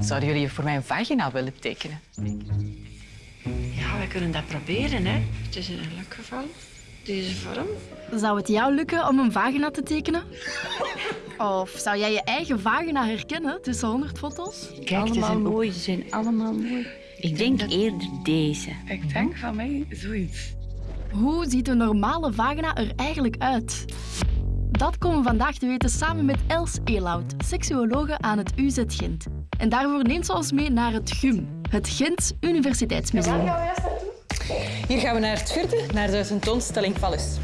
Zouden jullie voor mij een vagina willen tekenen? Ja, we kunnen dat proberen, hè. Het is in elk geval deze vorm. Zou het jou lukken om een vagina te tekenen? Of zou jij je eigen vagina herkennen tussen 100 foto's? Kijk, allemaal een mooi, ze zijn allemaal mooi. Ik denk eerder deze. Ik denk van mij zoiets. Hoe ziet een normale vagina er eigenlijk uit? Dat komen we vandaag te weten samen met Els Elout, seksuologe aan het UZ Gent. En daarvoor neemt ze ons mee naar het GUM, het Gents Universiteitsmuseum. Hier gaan we naar het vierde, naar de tentoonstelling Vallus.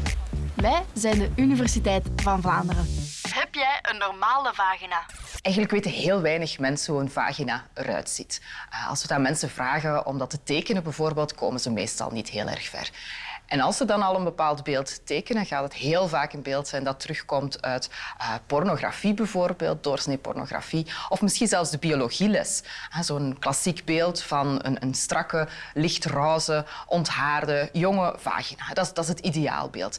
Wij zijn de Universiteit van Vlaanderen. Heb jij een normale vagina? Eigenlijk weten heel weinig mensen hoe een vagina eruit ziet. Eh, Als we dat mensen vragen om dat te tekenen, bijvoorbeeld, komen ze meestal niet heel erg ver. En als ze dan al een bepaald beeld tekenen, gaat het heel vaak een beeld zijn dat terugkomt uit eh, pornografie bijvoorbeeld, doorsnee pornografie, of misschien zelfs de biologieles. Zo'n klassiek beeld van een, een strakke, lichtroze, onthaarde, jonge vagina. Dat is, dat is het ideaalbeeld.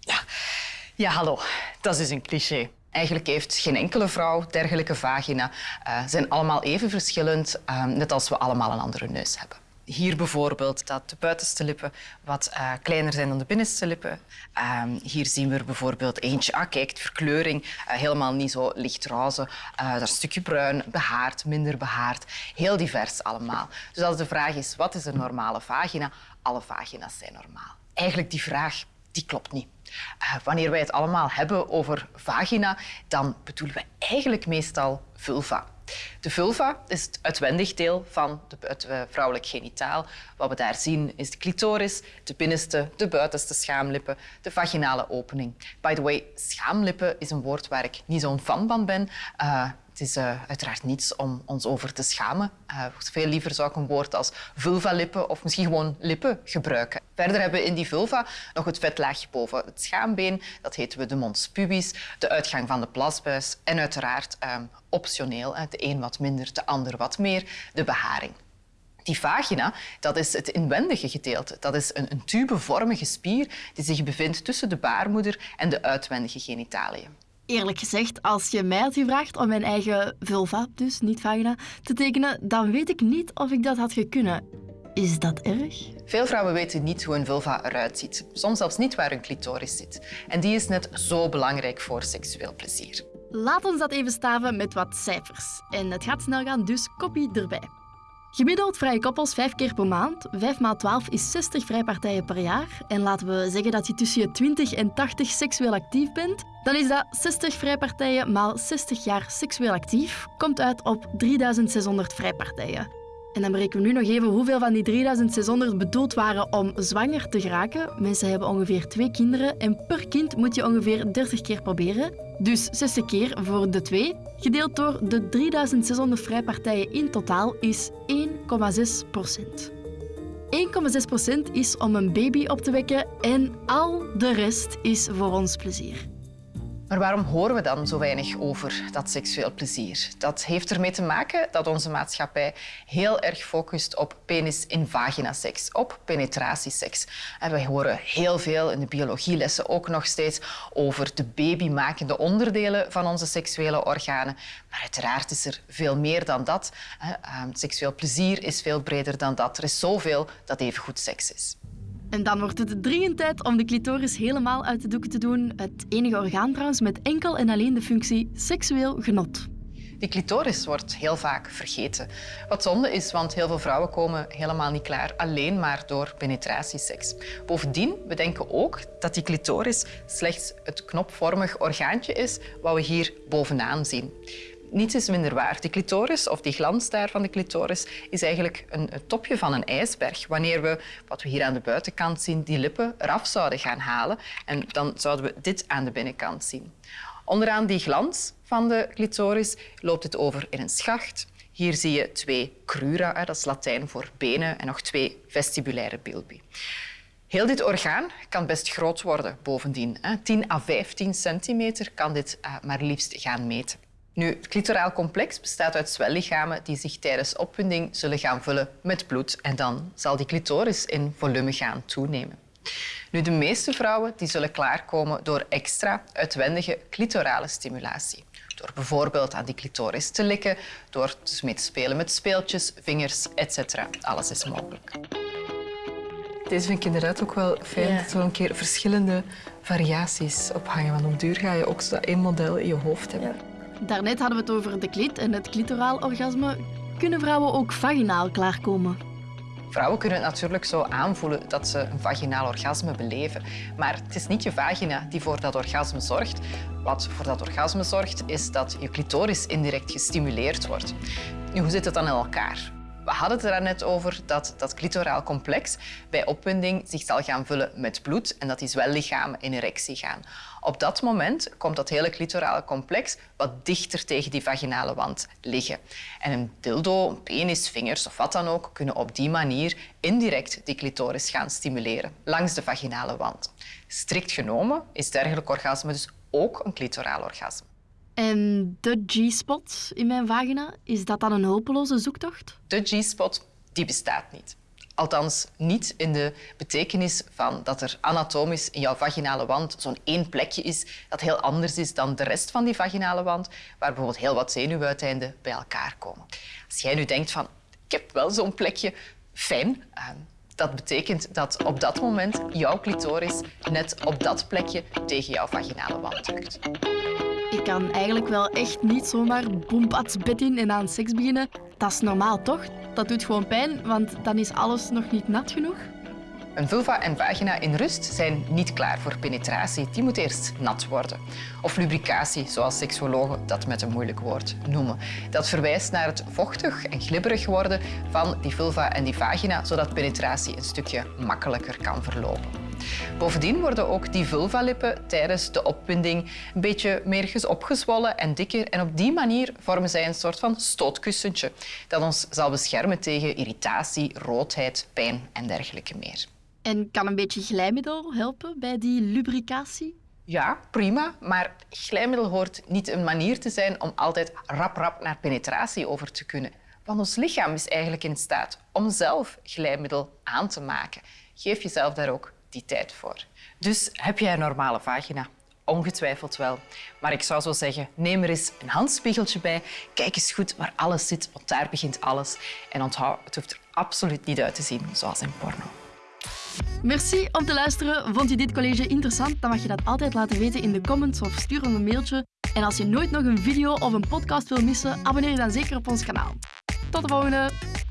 Ja. ja, hallo. Dat is een cliché. Eigenlijk heeft geen enkele vrouw dergelijke vagina. Eh, Ze zijn allemaal even verschillend, eh, net als we allemaal een andere neus hebben. Hier bijvoorbeeld dat de buitenste lippen wat eh, kleiner zijn dan de binnenste lippen. Ehm, hier zien we er bijvoorbeeld eentje. Ah, kijk, verkleuring eh, helemaal niet zo lichtroze. Eh daar een stukje bruin, behaard, minder behaard. Heel divers allemaal. Dus als de vraag is, wat is een normale vagina? Alle vagina's zijn normaal. Eigenlijk die vraag, die klopt niet. Wanneer wij het allemaal hebben over vagina, dan bedoelen we eigenlijk meestal vulva. De vulva is het uitwendig deel van het eh, vrouwelijk genitaal. Wat we daar zien is de clitoris, de binnenste, de buitenste schaamlippen, de vaginale opening. By the way, schaamlippen is een woord waar ik niet zo'n fan van ben. Eh, het is eh, uiteraard niets om ons over te schamen. Eh, veel liever zou ik een woord als vulvalippen of misschien gewoon lippen gebruiken. Verder hebben we in die vulva nog het vetlaagje boven het schaambeen. Dat heten we de mons pubis, de uitgang van de plasbuis en uiteraard eh, optioneel, de een wat minder, de ander wat meer, de beharing. Die vagina, dat is het inwendige gedeelte. Dat is een, een tubevormige spier die zich bevindt tussen de baarmoeder en de uitwendige genitaliën. Eerlijk gezegd, als je mij had gevraagd om mijn eigen vulva, dus niet vagina, te tekenen, dan weet ik niet of ik dat had gekunnen. Is dat erg? Veel vrouwen weten niet hoe een vulva eruit ziet. Soms zelfs niet waar hun clitoris zit. En die is net zo belangrijk voor seksueel plezier. Laat ons dat even staven met wat cijfers. En het gaat snel gaan, dus kopie erbij. Gemiddeld vrije koppels vijf keer per maand. Vijf maal 12 is 60 vrijpartijen per jaar. En laten we zeggen dat je tussen je 20 en 80 seksueel actief bent. Dan is dat 60 vrijpartijen maal 60 jaar seksueel actief. Komt uit op 3600 vrijpartijen. En dan berekenen we nu nog even hoeveel van die 3600 bedoeld waren om zwanger te geraken. Mensen hebben ongeveer twee kinderen en per kind moet je ongeveer 30 keer proberen. Dus 60 keer voor de twee, gedeeld door de 3600 vrijpartijen in totaal, is 1,6 procent. 1,6 procent is om een baby op te wekken en al de rest is voor ons plezier. Maar waarom horen we dan zo weinig over dat seksueel plezier? Dat heeft ermee te maken dat onze maatschappij heel erg focust op penis in vagina seks, op penetratieseks. En wij horen heel veel in de biologielessen ook nog steeds over de babymakende onderdelen van onze seksuele organen. Maar uiteraard is er veel meer dan dat. Ehm, Seksueel plezier is veel breder dan dat. Er is zoveel dat even goed seks is. En dan wordt het dringend tijd om de clitoris helemaal uit de doeken te doen. Het enige orgaan trouwens met enkel en alleen de functie seksueel genot. Die clitoris wordt heel vaak vergeten. Wat zonde is, want heel veel vrouwen komen helemaal niet klaar alleen maar door penetratieseks. Bovendien, we denken ook dat die clitoris slechts het knopvormig orgaantje is wat we hier bovenaan zien. Niets is minder waar. Die clitoris, of die glans daar van de clitoris, is eigenlijk een, topje van een ijsberg. Wanneer we, wat we hier aan de buitenkant zien, die lippen eraf zouden gaan halen, en dan zouden we dit aan de binnenkant zien. Onderaan die glans van de clitoris loopt het over in een schacht. Hier zie je twee crura, dat is Latijn voor benen, en nog twee vestibulaire bilbi. Heel dit orgaan kan best groot worden bovendien. hè. 10 à 15 centimeter kan dit eh, maar liefst gaan meten. Nu, het clitoraal complex bestaat uit zwellichamen die zich tijdens opwinding zullen gaan vullen met bloed en dan zal die clitoris in volume gaan toenemen. Nu, de meeste vrouwen die zullen klaarkomen door extra uitwendige clitorale stimulatie. Door bijvoorbeeld aan die clitoris te likken, door dus mee te spelen met speeltjes, vingers, etc. Alles is mogelijk. Deze vind ik inderdaad ook wel fijn, Ja. dat er wel een keer verschillende variaties op hangen. Want op duur ga je ook zo dat één model in je hoofd hebben. Daarnet hadden we het over de klit en het clitoraal orgasme. Kunnen vrouwen ook vaginaal klaarkomen? Vrouwen kunnen het natuurlijk zo aanvoelen dat ze een vaginaal orgasme beleven. Maar het is niet je vagina die voor dat orgasme zorgt. Wat voor dat orgasme zorgt, is dat je clitoris indirect gestimuleerd wordt. Hoe zit het dan in elkaar? We hadden het er net over dat dat clitoraal complex bij opwinding zich zal gaan vullen met bloed en dat die zwellichamen in erectie gaan. Op dat moment komt dat hele clitorale complex wat dichter tegen die vaginale wand liggen. En een dildo, een penis, vingers of wat dan ook kunnen op die manier indirect die clitoris gaan stimuleren langs de vaginale wand. Strikt genomen is dergelijk orgasme dus ook een clitoraal orgasme. En de G-spot in mijn vagina, is dat dan een hopeloze zoektocht? De G-spot die bestaat niet. Althans, niet in de betekenis van dat er anatomisch in jouw vaginale wand zo'n één plekje is dat heel anders is dan de rest van die vaginale wand, waar bijvoorbeeld heel wat zenuwuiteinden bij elkaar komen. Als jij nu denkt van, ik heb wel zo'n plekje, fijn. eh, Dat betekent dat op dat moment jouw clitoris net op dat plekje tegen jouw vaginale wand drukt. Ik kan eigenlijk wel echt niet zomaar boempats bed in en aan seks beginnen. Dat is normaal toch? Dat doet gewoon pijn, want dan is alles nog niet nat genoeg. Een vulva en vagina in rust zijn niet klaar voor penetratie. Die moet eerst nat worden. Of lubricatie, zoals seksuologen dat met een moeilijk woord noemen. Dat verwijst naar het vochtig en glibberig worden van die vulva en die vagina, zodat penetratie een stukje makkelijker kan verlopen. Bovendien worden ook die vulvalippen tijdens de opwinding een beetje meer opgezwollen en dikker. En op die manier vormen zij een soort van stootkussentje dat ons zal beschermen tegen irritatie, roodheid, pijn en dergelijke meer. En kan een beetje glijmiddel helpen bij die lubricatie? Ja, prima, maar glijmiddel hoort niet een manier te zijn om altijd rap-rap naar penetratie over te kunnen. Want ons lichaam is eigenlijk in staat om zelf glijmiddel aan te maken. Geef jezelf daar ook tijd voor. Dus heb jij een normale vagina? Ongetwijfeld wel. Maar ik zou zo zeggen, neem er eens een handspiegeltje bij. Kijk eens goed waar alles zit, want daar begint alles. En onthoud, het hoeft er absoluut niet uit te zien zoals in porno. Merci om te luisteren. Vond je dit college interessant? Dan mag je dat altijd laten weten in de comments of stuur ons een mailtje. En als je nooit nog een video of een podcast wil missen, abonneer je dan zeker op ons kanaal. Tot de volgende!